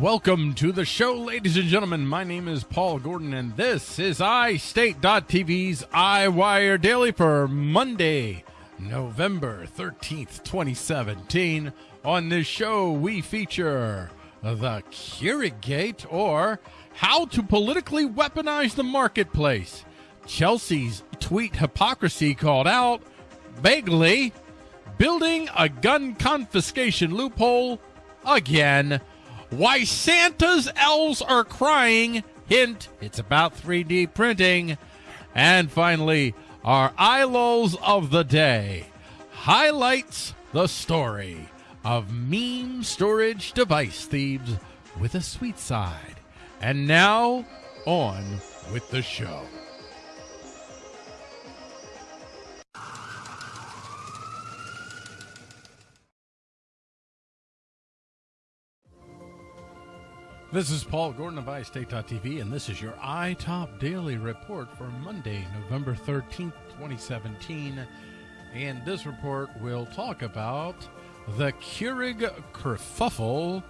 Welcome to the show, ladies and gentlemen. My name is Paul Gordon, and this is iState.tv's iWire Daily for Monday, November 13th, 2017. On this show, we feature the Keurig or how to politically weaponize the marketplace. Chelsea's tweet hypocrisy called out, vaguely, building a gun confiscation loophole again why Santa's elves are crying. Hint, it's about 3D printing. And finally, our ILOs of the day highlights the story of meme storage device thieves with a sweet side. And now, on with the show. This is Paul Gordon of iState.tv, and this is your iTop Daily Report for Monday, November 13th, 2017. And this report will talk about the Keurig kerfuffle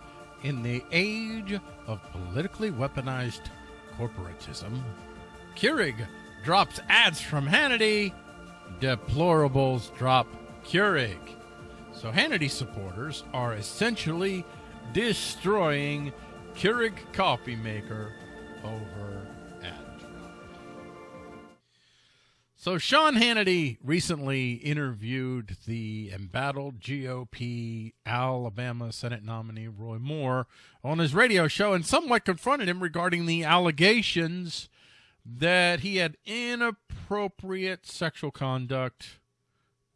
in the age of politically weaponized corporatism. Keurig drops ads from Hannity. Deplorables drop Keurig. So Hannity supporters are essentially destroying Keurig coffee maker over at. So Sean Hannity recently interviewed the embattled GOP Alabama Senate nominee Roy Moore on his radio show and somewhat confronted him regarding the allegations that he had inappropriate sexual conduct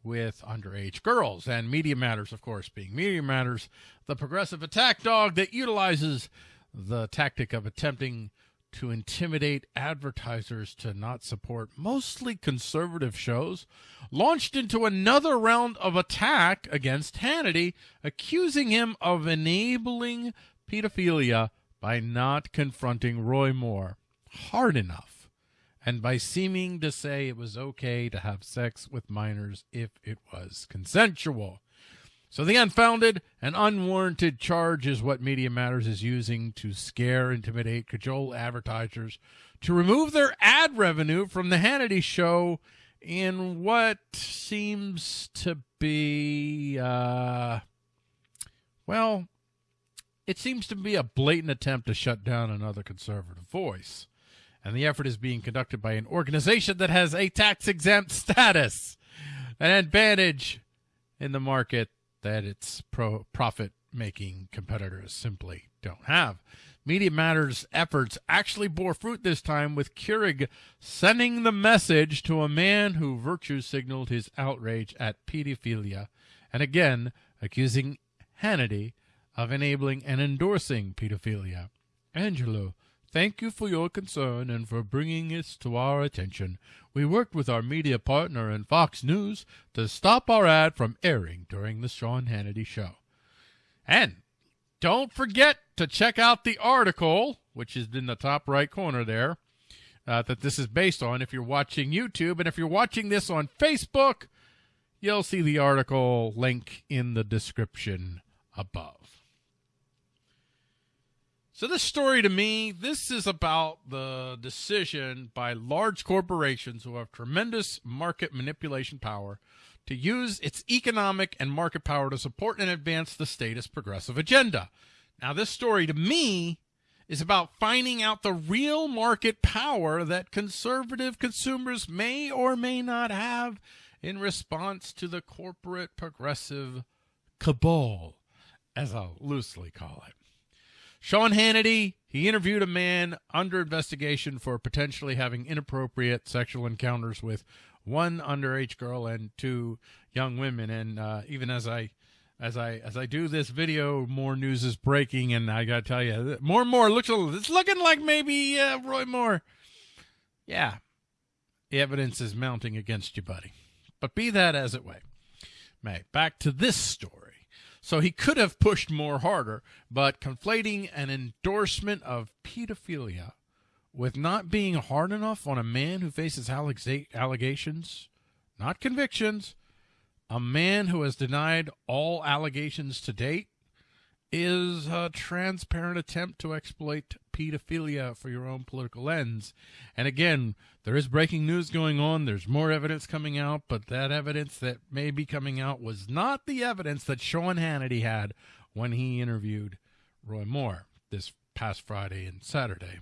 with underage girls. And Media Matters, of course, being Media Matters, the progressive attack dog that utilizes the tactic of attempting to intimidate advertisers to not support mostly conservative shows, launched into another round of attack against Hannity, accusing him of enabling pedophilia by not confronting Roy Moore hard enough and by seeming to say it was okay to have sex with minors if it was consensual. So the unfounded and unwarranted charge is what Media Matters is using to scare, intimidate, cajole advertisers to remove their ad revenue from the Hannity show in what seems to be, uh, well, it seems to be a blatant attempt to shut down another conservative voice. And the effort is being conducted by an organization that has a tax exempt status, an advantage in the market that its pro- profit making competitors simply don't have. Media Matters efforts actually bore fruit this time with Keurig sending the message to a man who virtue signaled his outrage at pedophilia and again accusing Hannity of enabling and endorsing pedophilia. Angelo Thank you for your concern and for bringing this to our attention. We worked with our media partner and Fox News to stop our ad from airing during the Sean Hannity show. And don't forget to check out the article, which is in the top right corner there, uh, that this is based on if you're watching YouTube. And if you're watching this on Facebook, you'll see the article link in the description above. So this story to me, this is about the decision by large corporations who have tremendous market manipulation power to use its economic and market power to support and advance the status progressive agenda. Now this story to me is about finding out the real market power that conservative consumers may or may not have in response to the corporate progressive cabal, as I'll loosely call it. Sean Hannity, he interviewed a man under investigation for potentially having inappropriate sexual encounters with one underage girl and two young women. And uh, even as I as I as I do this video, more news is breaking, and I gotta tell you, more and more looks it's looking like maybe uh, Roy Moore. Yeah, evidence is mounting against you, buddy. But be that as it may, may back to this story. So he could have pushed more harder, but conflating an endorsement of pedophilia with not being hard enough on a man who faces allegations, not convictions, a man who has denied all allegations to date, is a transparent attempt to exploit pedophilia for your own political ends. And again, there is breaking news going on. There's more evidence coming out, but that evidence that may be coming out was not the evidence that Sean Hannity had when he interviewed Roy Moore this past Friday and Saturday,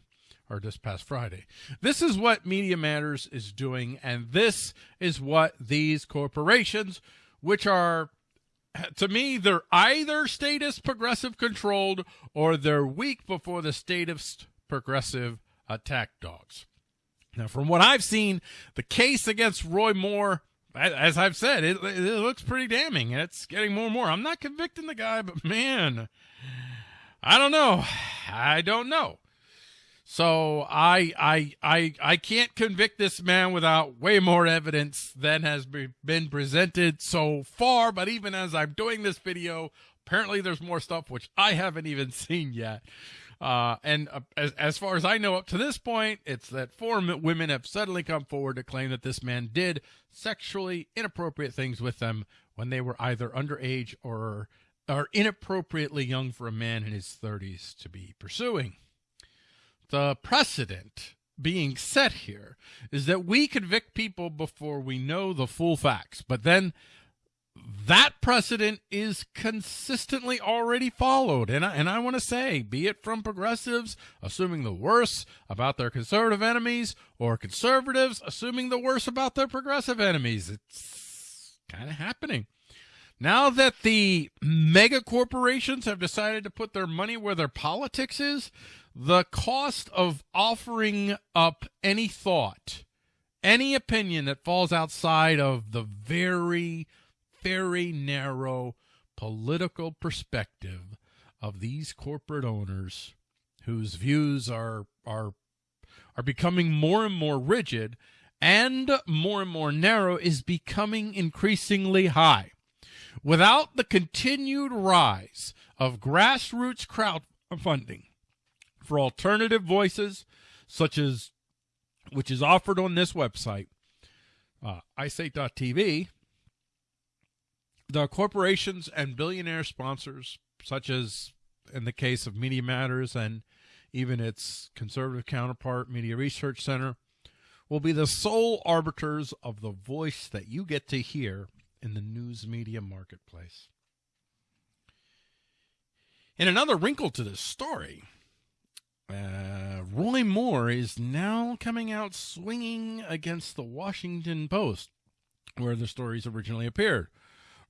or this past Friday. This is what Media Matters is doing, and this is what these corporations, which are to me, they're either statist progressive controlled or they're weak before the statist progressive attack dogs. Now, from what I've seen, the case against Roy Moore, as I've said, it, it looks pretty damning. It's getting more and more. I'm not convicting the guy, but man, I don't know. I don't know. So I I I I can't convict this man without way more evidence than has been presented so far. But even as I'm doing this video, apparently there's more stuff which I haven't even seen yet. Uh, and uh, as, as far as I know, up to this point, it's that four women have suddenly come forward to claim that this man did sexually inappropriate things with them when they were either underage or are inappropriately young for a man in his 30s to be pursuing the precedent being set here is that we convict people before we know the full facts. But then that precedent is consistently already followed. And I, and I want to say, be it from progressives assuming the worst about their conservative enemies or conservatives assuming the worst about their progressive enemies, it's kind of happening. Now that the mega corporations have decided to put their money where their politics is, the cost of offering up any thought, any opinion that falls outside of the very, very narrow political perspective of these corporate owners whose views are are are becoming more and more rigid and more and more narrow is becoming increasingly high. Without the continued rise of grassroots crowdfunding, for alternative voices, such as which is offered on this website, uh, iState.tv. The corporations and billionaire sponsors, such as in the case of Media Matters and even its conservative counterpart, Media Research Center, will be the sole arbiters of the voice that you get to hear in the news media marketplace. In another wrinkle to this story, uh, Roy Moore is now coming out swinging against the Washington Post, where the stories originally appeared.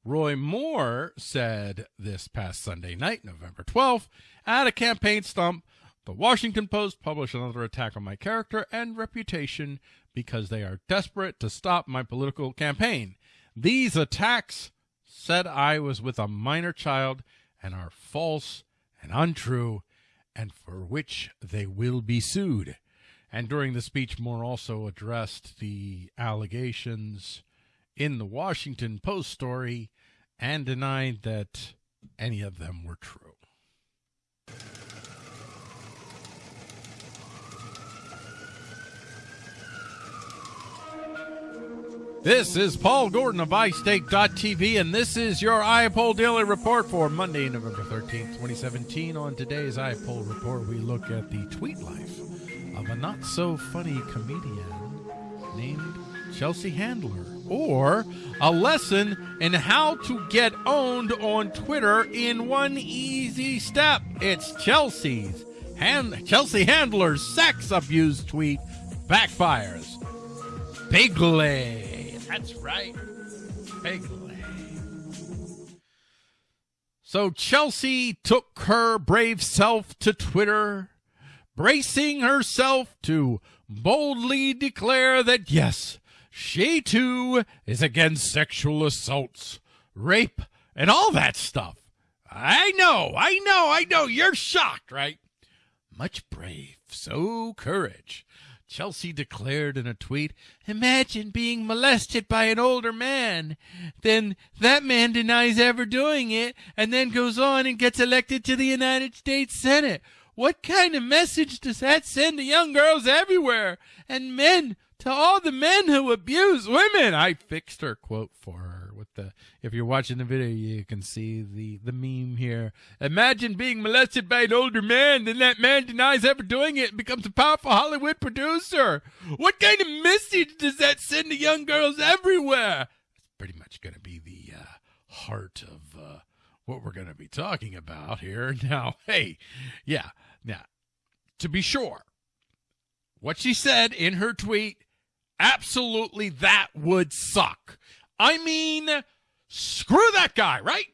Roy Moore said this past Sunday night, November 12th, at a campaign stump, the Washington Post published another attack on my character and reputation because they are desperate to stop my political campaign. These attacks said I was with a minor child and are false and untrue and for which they will be sued. And during the speech, Moore also addressed the allegations in the Washington Post story and denied that any of them were true. This is Paul Gordon of iState.tv, and this is your iPoll Daily Report for Monday, November 13th, 2017. On today's iPoll Report, we look at the tweet life of a not so funny comedian named Chelsea Handler, or a lesson in how to get owned on Twitter in one easy step. It's Chelsea's hand, Chelsea Handler's sex abuse tweet backfires bigly. That's right. Bigly. So Chelsea took her brave self to Twitter, bracing herself to boldly declare that yes, she too is against sexual assaults, rape, and all that stuff. I know, I know, I know. You're shocked, right? Much brave, so courage. Chelsea declared in a tweet, Imagine being molested by an older man. Then that man denies ever doing it and then goes on and gets elected to the United States Senate. What kind of message does that send to young girls everywhere and men, to all the men who abuse women? I fixed her quote for her the if you're watching the video you can see the the meme here. Imagine being molested by an older man then that man denies ever doing it and becomes a powerful hollywood producer. What kind of message does that send to young girls everywhere? It's pretty much going to be the uh, heart of uh, what we're going to be talking about here. Now hey yeah now to be sure what she said in her tweet absolutely that would suck. I mean, screw that guy, right?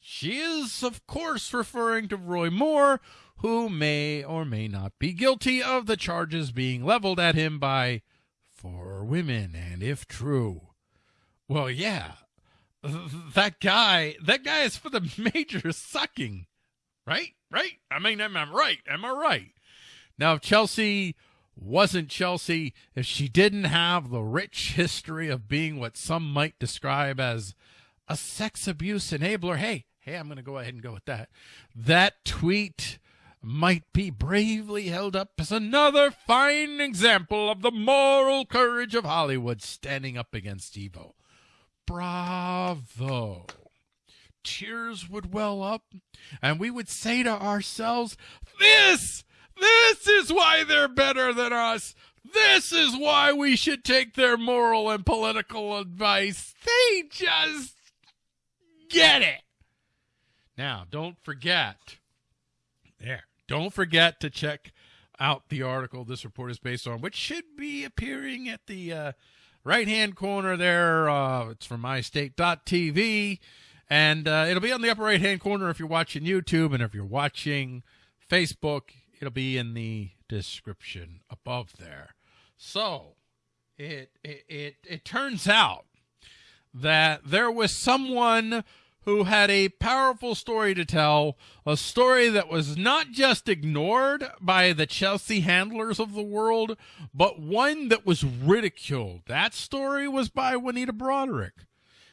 She is, of course, referring to Roy Moore, who may or may not be guilty of the charges being leveled at him by four women. And if true, well, yeah, that guy, that guy is for the major sucking, right? Right? I mean, am I right? Am I right? Now, if Chelsea wasn't Chelsea if she didn't have the rich history of being what some might describe as a sex abuse enabler. Hey, hey, I'm going to go ahead and go with that. That tweet might be bravely held up as another fine example of the moral courage of Hollywood standing up against evil. Bravo. Tears would well up, and we would say to ourselves, This this is why they're better than us. This is why we should take their moral and political advice. They just get it. Now, don't forget, there, don't forget to check out the article this report is based on, which should be appearing at the uh, right hand corner there. Uh, it's from iState.tv. And uh, it'll be on the upper right hand corner if you're watching YouTube. And if you're watching Facebook, It'll be in the description above there. So it, it, it, it turns out that there was someone who had a powerful story to tell, a story that was not just ignored by the Chelsea handlers of the world, but one that was ridiculed. That story was by Juanita Broaddrick.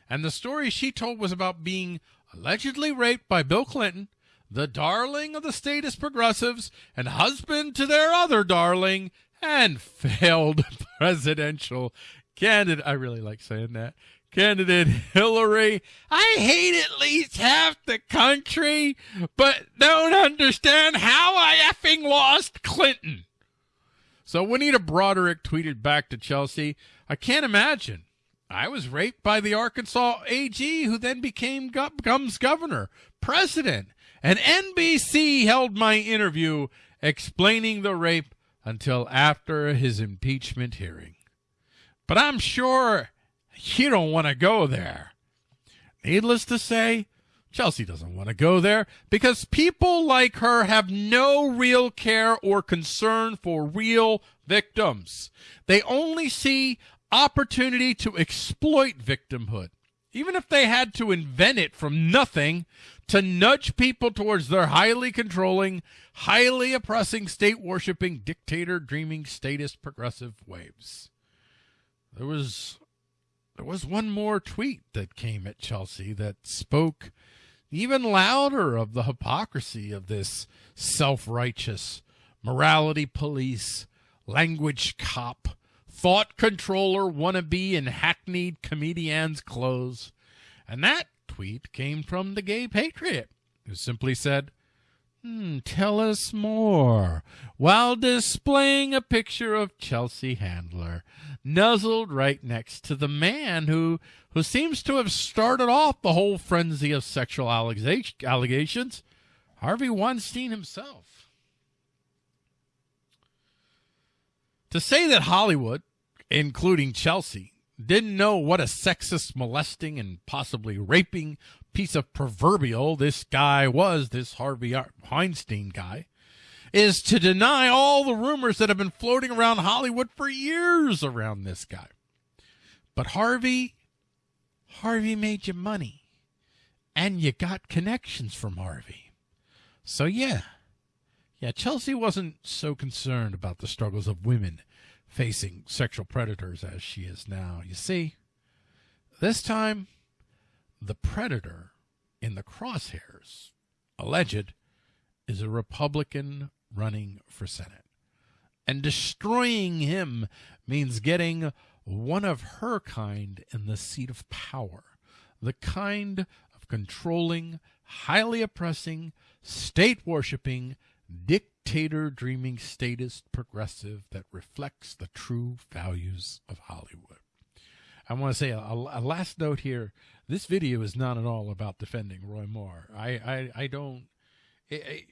And the story she told was about being allegedly raped by Bill Clinton the darling of the statist progressives and husband to their other darling and failed presidential candidate. I really like saying that. Candidate Hillary. I hate at least half the country, but don't understand how I effing lost Clinton. So Juanita Broaddrick tweeted back to Chelsea, I can't imagine. I was raped by the Arkansas AG, who then became Gum's governor, president, and NBC held my interview explaining the rape until after his impeachment hearing. But I'm sure you don't want to go there. Needless to say, Chelsea doesn't want to go there because people like her have no real care or concern for real victims. They only see opportunity to exploit victimhood. Even if they had to invent it from nothing, to nudge people towards their highly controlling, highly oppressing, state worshiping, dictator dreaming, statist progressive waves. There was there was one more tweet that came at Chelsea that spoke even louder of the hypocrisy of this self-righteous morality police, language cop, thought controller wannabe in hackneyed comedian's clothes. And that tweet came from the gay patriot, who simply said, hmm, Tell us more, while displaying a picture of Chelsea Handler, nuzzled right next to the man who, who seems to have started off the whole frenzy of sexual allegations, Harvey Weinstein himself. To say that Hollywood, including Chelsea, didn't know what a sexist, molesting, and possibly raping piece of proverbial this guy was, this Harvey Weinstein guy, is to deny all the rumors that have been floating around Hollywood for years around this guy. But Harvey, Harvey made you money, and you got connections from Harvey. So, yeah, yeah, Chelsea wasn't so concerned about the struggles of women facing sexual predators as she is now. You see, this time, the predator in the crosshairs, alleged, is a Republican running for Senate. And destroying him means getting one of her kind in the seat of power. the kind of controlling, highly oppressing, state worshiping, dictator dreaming statist progressive that reflects the true values of Hollywood. I want to say a, a, last note here. This video is not at all about defending Roy Moore. I, I, I don't. It, it,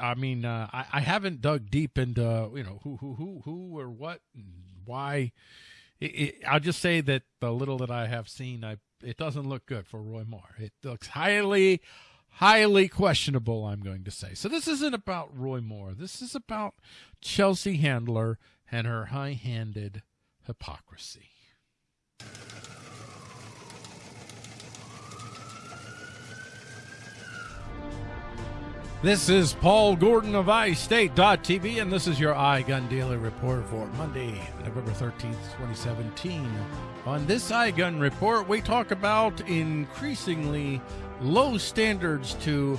I mean, uh, I, I haven't dug deep into you know who who who who or what why. It, I'll just say that the little that I have seen, I it doesn't look good for Roy Moore. It looks highly, highly questionable. I'm going to say. So this isn't about Roy Moore. This is about Chelsea Handler and her high-handed hypocrisy. This is Paul Gordon of iState.tv, and this is your iGun Daily Report for Monday, November 13th, 2017. On this iGun Report, we talk about increasingly low standards to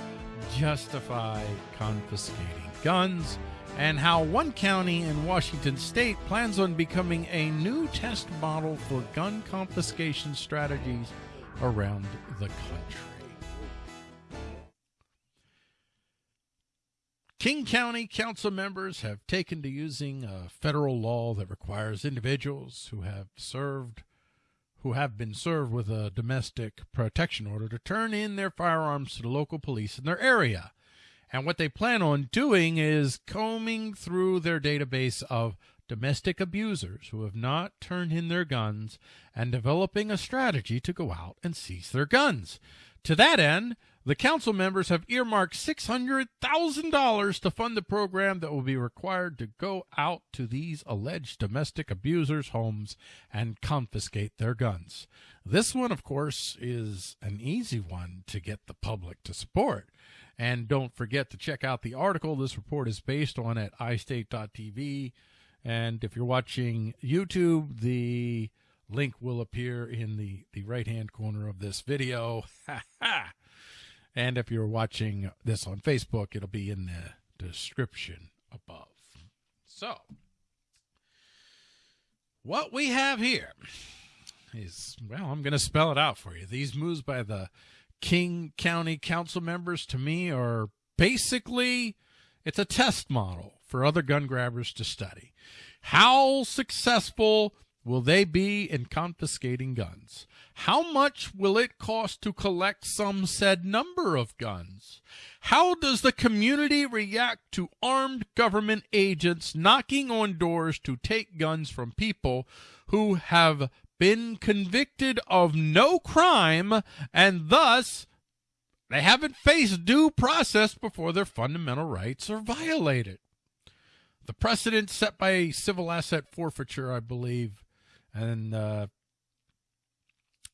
justify confiscating guns and how one county in Washington state plans on becoming a new test model for gun confiscation strategies around the country. King County Council members have taken to using a federal law that requires individuals who have served who have been served with a domestic protection order to turn in their firearms to the local police in their area. And what they plan on doing is combing through their database of domestic abusers who have not turned in their guns and developing a strategy to go out and seize their guns. To that end, the council members have earmarked $600,000 to fund the program that will be required to go out to these alleged domestic abusers' homes and confiscate their guns. This one, of course, is an easy one to get the public to support. And don't forget to check out the article this report is based on at iState.tv. And if you're watching YouTube, the link will appear in the, the right hand corner of this video. And if you're watching this on Facebook, it'll be in the description above. So, what we have here is, well, I'm going to spell it out for you. These moves by the King County Council members to me are basically it's a test model for other gun grabbers to study. How successful will they be in confiscating guns? How much will it cost to collect some said number of guns? How does the community react to armed government agents knocking on doors to take guns from people who have been convicted of no crime and thus they haven't faced due process before their fundamental rights are violated? The precedent set by civil asset forfeiture, I believe, and uh,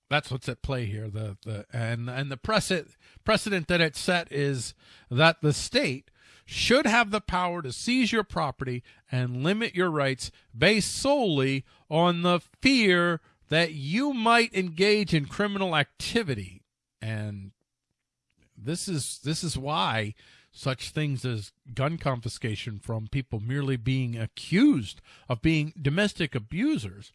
that's what's at play here. The the and and the precedent precedent that it set is that the state should have the power to seize your property and limit your rights based solely on the fear that you might engage in criminal activity and this is this is why such things as gun confiscation from people merely being accused of being domestic abusers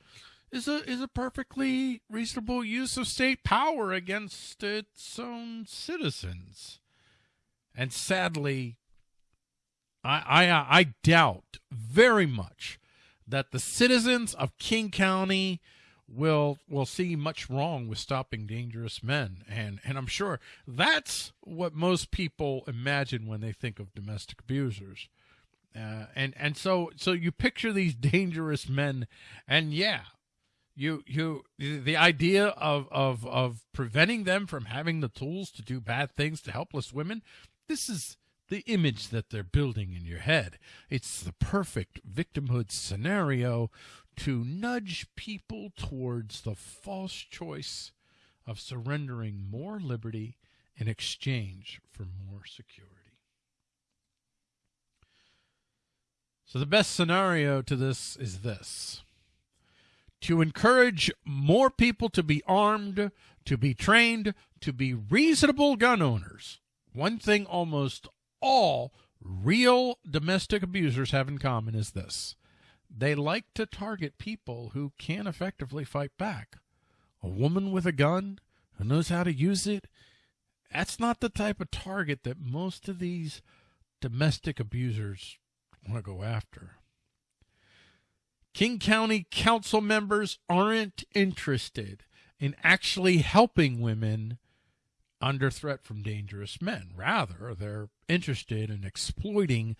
is a is a perfectly reasonable use of state power against its own citizens. And sadly, I I, I doubt very much that the citizens of King County will will see much wrong with stopping dangerous men. And and I'm sure that's what most people imagine when they think of domestic abusers. Uh, and and so so you picture these dangerous men and yeah you you the idea of of of preventing them from having the tools to do bad things to helpless women this is the image that they're building in your head. It's the perfect victimhood scenario to nudge people towards the false choice of surrendering more liberty in exchange for more security so the best scenario to this is this to encourage more people to be armed, to be trained, to be reasonable gun owners. One thing almost all real domestic abusers have in common is this they like to target people who can effectively fight back. A woman with a gun who knows how to use it, that's not the type of target that most of these domestic abusers want to go after. King County council members aren't interested in actually helping women under threat from dangerous men. Rather, they're interested in exploiting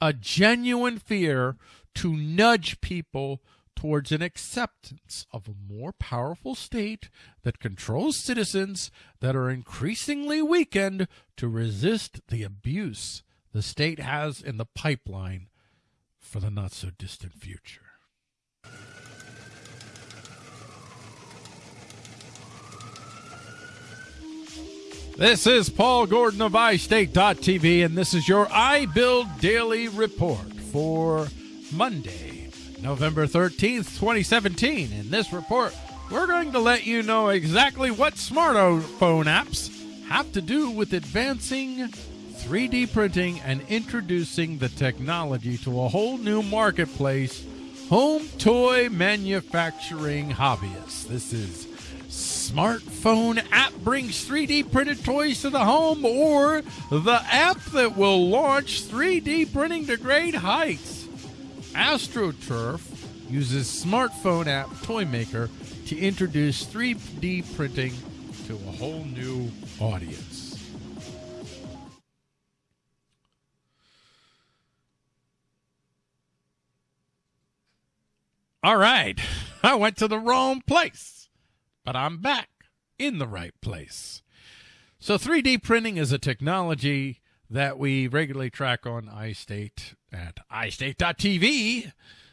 a genuine fear to nudge people towards an acceptance of a more powerful state that controls citizens that are increasingly weakened to resist the abuse the state has in the pipeline for the not so distant future. This is Paul Gordon of iState.tv, and this is your iBuild Daily Report for Monday, November 13th, 2017. In this report, we're going to let you know exactly what smartphone apps have to do with advancing 3D printing and introducing the technology to a whole new marketplace home toy manufacturing hobbyists. This is smartphone app brings 3D printed toys to the home or the app that will launch 3D printing to great heights. AstroTurf uses smartphone app Toymaker to introduce 3D printing to a whole new audience. All right, I went to the wrong place but I'm back in the right place. So 3D printing is a technology that we regularly track on iState at iState.tv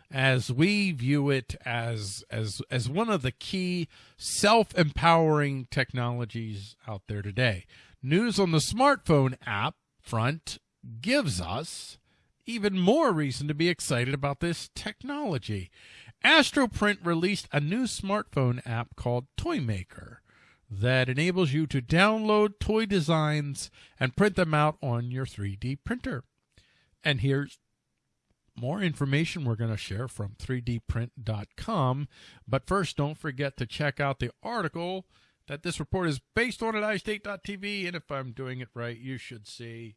as we view it as as as one of the key self-empowering technologies out there today. News on the smartphone app front gives us even more reason to be excited about this technology. Astroprint released a new smartphone app called Toymaker that enables you to download toy designs and print them out on your 3D printer. And here's more information we're going to share from 3dprint.com. But first, don't forget to check out the article that this report is based on at iState.tv. And if I'm doing it right, you should see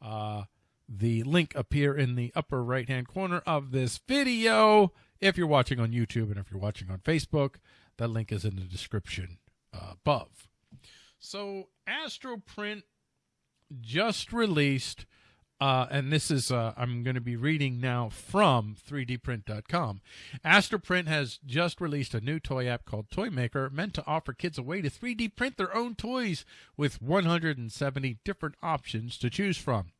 uh, the link appear in the upper right hand corner of this video if you're watching on YouTube and if you're watching on Facebook, that link is in the description uh, above. So, Astroprint just released, uh, and this is, uh, I'm going to be reading now from 3dprint.com. Astroprint has just released a new toy app called Toymaker, meant to offer kids a way to 3D print their own toys with 170 different options to choose from.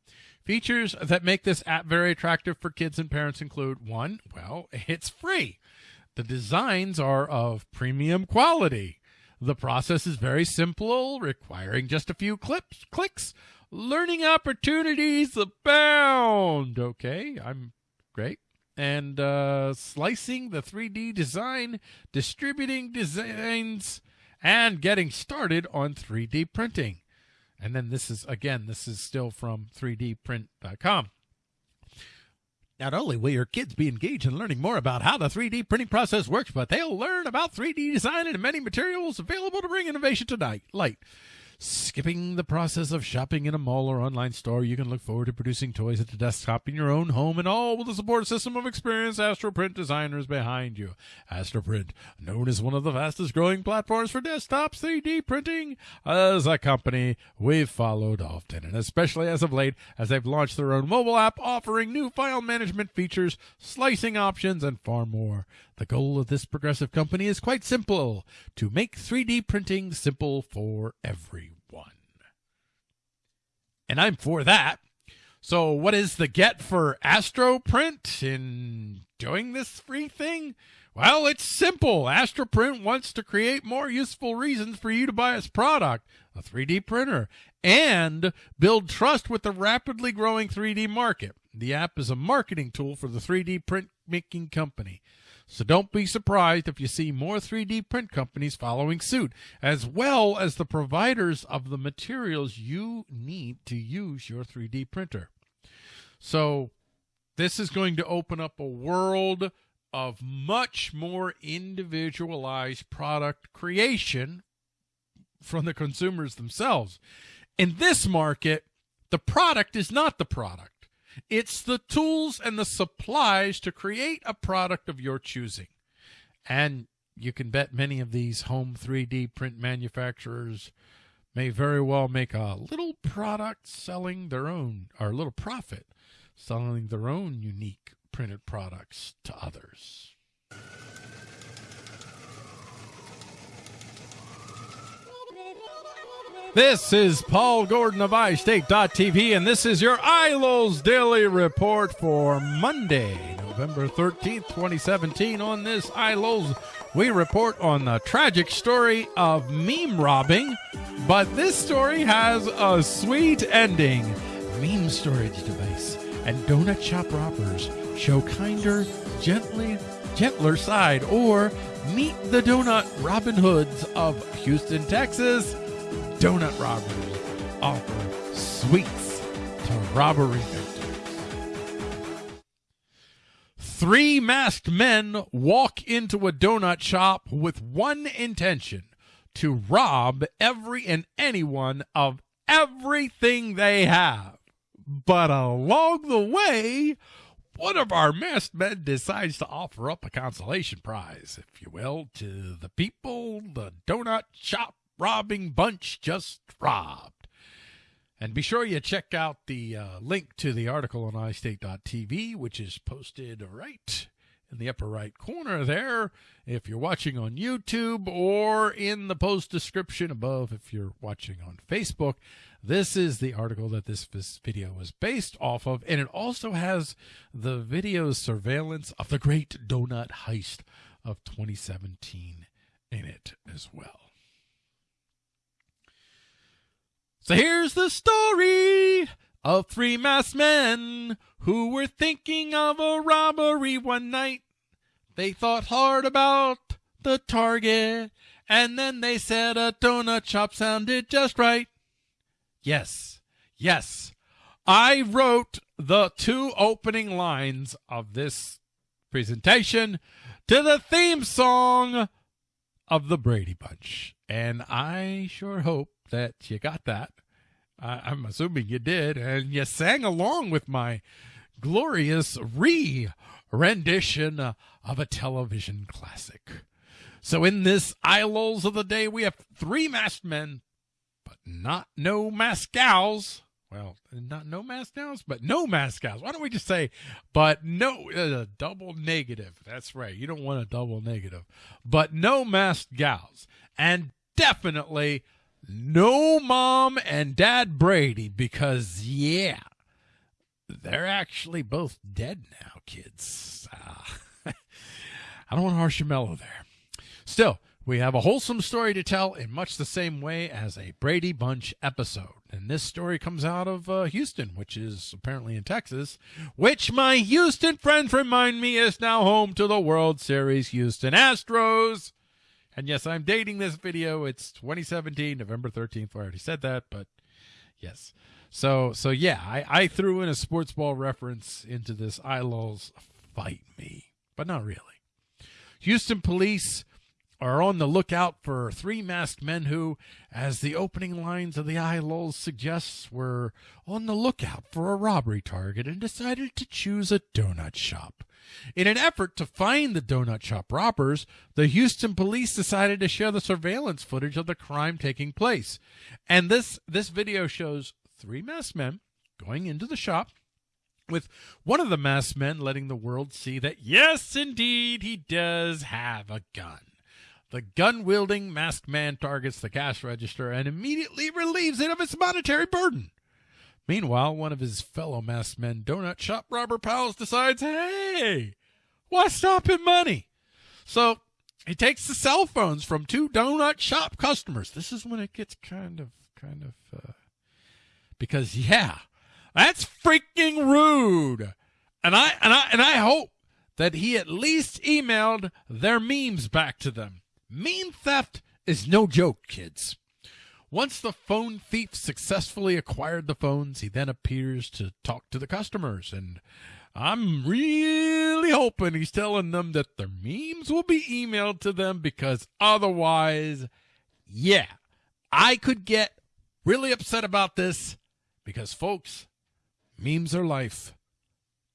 Features that make this app very attractive for kids and parents include one, well, it's free. The designs are of premium quality. The process is very simple, requiring just a few clips, clicks. Learning opportunities abound. Okay, I'm great. And uh, slicing the 3D design, distributing designs, and getting started on 3D printing. And then this is, again, this is still from 3dprint.com. Not only will your kids be engaged in learning more about how the 3D printing process works, but they'll learn about 3D design and many materials available to bring innovation to light. Skipping the process of shopping in a mall or online store, you can look forward to producing toys at the desktop in your own home and all with the support system of experienced Astroprint designers behind you. Astroprint, known as one of the fastest growing platforms for desktop 3D printing, as a company we've followed often, and especially as of late, as they've launched their own mobile app offering new file management features, slicing options, and far more. The goal of this progressive company is quite simple to make 3D printing simple for everyone and I'm for that. So, what is the get for Astroprint in doing this free thing? Well, it's simple. Astroprint wants to create more useful reasons for you to buy its product, a 3D printer, and build trust with the rapidly growing 3D market. The app is a marketing tool for the 3D print making company. So don't be surprised if you see more 3D print companies following suit, as well as the providers of the materials you need to use your 3D printer. So this is going to open up a world of much more individualized product creation from the consumers themselves. In this market, the product is not the product. It's the tools and the supplies to create a product of your choosing. And you can bet many of these home 3D print manufacturers may very well make a little product selling their own, or a little profit selling their own unique printed products to others. This is Paul Gordon of iState.tv, and this is your ILO's Daily Report for Monday, November 13th, 2017. On this ILO's, we report on the tragic story of meme robbing, but this story has a sweet ending. Meme storage device and donut shop robbers show kinder, gently, gentler side, or meet the donut Robin Hoods of Houston, Texas donut robbers offer sweets to robbery victims. Three masked men walk into a donut shop with one intention to rob every and anyone of everything they have. But along the way, one of our masked men decides to offer up a consolation prize, if you will, to the people the donut shop robbing bunch just robbed. And be sure you check out the uh, link to the article on iState.tv, which is posted right in the upper right corner there if you're watching on YouTube or in the post description above if you're watching on Facebook. This is the article that this, video is based off of, and it also has the video surveillance of the great donut heist of 2017 in it as well. So here's the story of three masked men who were thinking of a robbery one night. They thought hard about the target, and then they said a donut shop sounded just right. Yes, yes, I wrote the two opening lines of this presentation to the theme song of the Brady Bunch. And I sure hope that you got that. I'm assuming you did, and you sang along with my glorious re rendition of a television classic. So, in this ILOs of the day, we have three masked men, but not no gals. Well, not no gals, but no gals. Why don't we just say, but no, uh, double negative. That's right. You don't want a double negative, but no masked gals. And definitely no mom and dad Brady because, yeah, they're actually both dead now, kids. Uh, I don't want to harsh your mellow there. Still, we have a wholesome story to tell in much the same way as a Brady Bunch episode. And this story comes out of uh, Houston, which is apparently in Texas, which my Houston friends remind me is now home to the World Series Houston Astros. And yes, I'm dating this video. It's 2017, November 13th. I already said that, but yes. So so yeah, I, I threw in a sports ball reference into this I ILOL's fight me, but not really. Houston police are on the lookout for three masked men who, as the opening lines of the I ILOLs suggests, were on the lookout for a robbery target and decided to choose a donut shop. In an effort to find the donut shop robbers, the Houston police decided to share the surveillance footage of the crime taking place. And this this video shows three masked men going into the shop with one of the masked men letting the world see that yes indeed he does have a gun. The gun wielding masked man targets the cash register and immediately relieves it of its monetary burden. Meanwhile, one of his fellow masked men donut shop robber pals decides, hey, what's stopping money? So he takes the cell phones from two donut shop customers. This is when it gets kind of, kind of, uh, because yeah, that's freaking rude. And I, and I, and I hope that he at least emailed their memes back to them. Meme theft is no joke, kids. Once the phone thief successfully acquired the phones, he then appears to talk to the customers. And I'm really hoping he's telling them that their memes will be emailed to them because otherwise, yeah, I could get really upset about this because, folks, memes are life.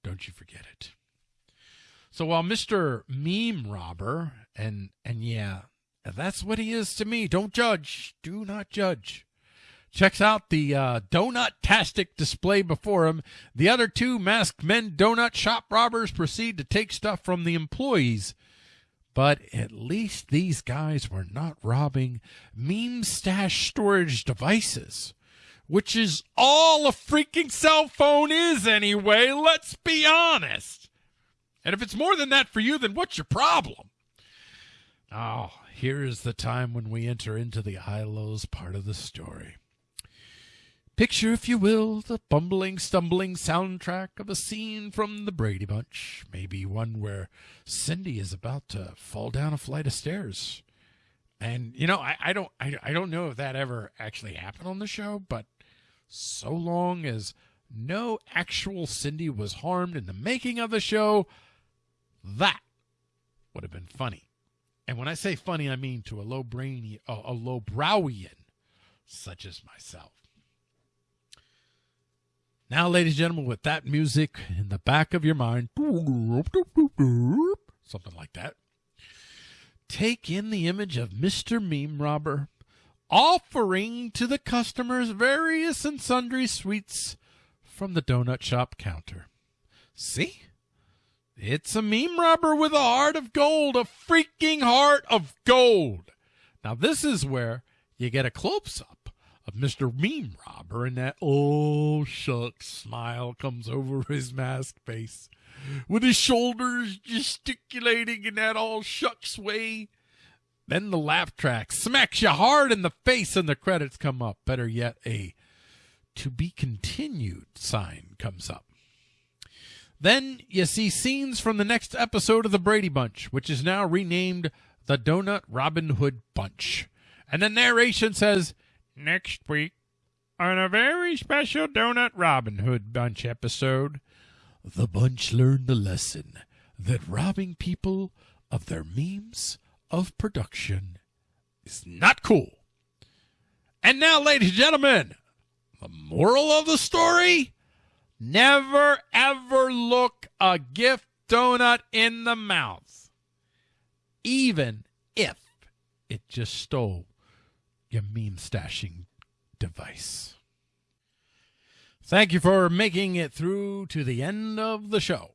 Don't you forget it. So while Mr. Meme Robber, and and yeah, that's what he is to me. Don't judge. Do not judge. Checks out the uh, donut-tastic display before him. The other two masked men donut shop robbers proceed to take stuff from the employees. But at least these guys were not robbing meme stash storage devices, which is all a freaking cell phone is anyway. Let's be honest. And if it's more than that for you, then what's your problem? Oh, here is the time when we enter into the high-lows part of the story. Picture, if you will, the bumbling, stumbling soundtrack of a scene from the Brady Bunch. Maybe one where Cindy is about to fall down a flight of stairs. And you know, I, I don't I, I don't know if that ever actually happened on the show, but so long as no actual Cindy was harmed in the making of the show, that would have been funny. And when I say funny, I mean to a low brainy a, a low browian such as myself. Now, ladies and gentlemen, with that music in the back of your mind, something like that, take in the image of Mr. Meme Robber offering to the customers various and sundry sweets from the donut shop counter. See? It's a meme robber with a heart of gold, a freaking heart of gold. Now, this is where you get a close up of Mr. Meme Robber, and that oh shucks smile comes over his masked face, with his shoulders gesticulating in that all shucks way. Then the laugh track smacks you hard in the face, and the credits come up. Better yet, a to be continued sign comes up. Then you see scenes from the next episode of the Brady Bunch, which is now renamed the Donut Robin Hood Bunch. And the narration says, next week on a very special Donut Robin Hood Bunch episode. The bunch learned the lesson that robbing people of their means of production is not cool. And now, ladies and gentlemen, the moral of the story never ever look a gift donut in the mouth, even if it just stole your meme stashing device. Thank you for making it through to the end of the show.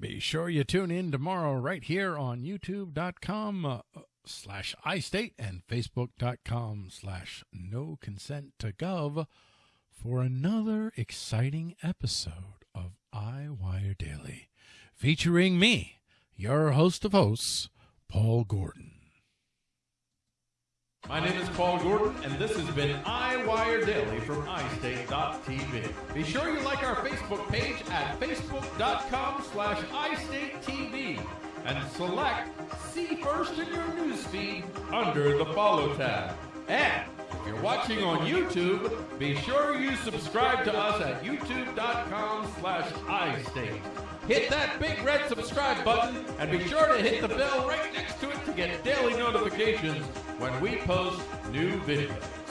Be sure you tune in tomorrow right here on youtube.com uh, slash iState and facebook.com slash no consent to gov for another exciting episode of iWire Daily featuring me, your host of hosts, Paul Gordon. My name is Paul Gordon, and this has been iWire Daily from iState.tv. Be sure you like our Facebook page at facebook.com slash iStateTV and select See First in your newsfeed under the Follow tab. And if you're watching on YouTube, be sure you subscribe to us at youtube.com slash iState. Hit that big red subscribe button and be sure to hit the bell right next to it to get daily notifications when we post new videos.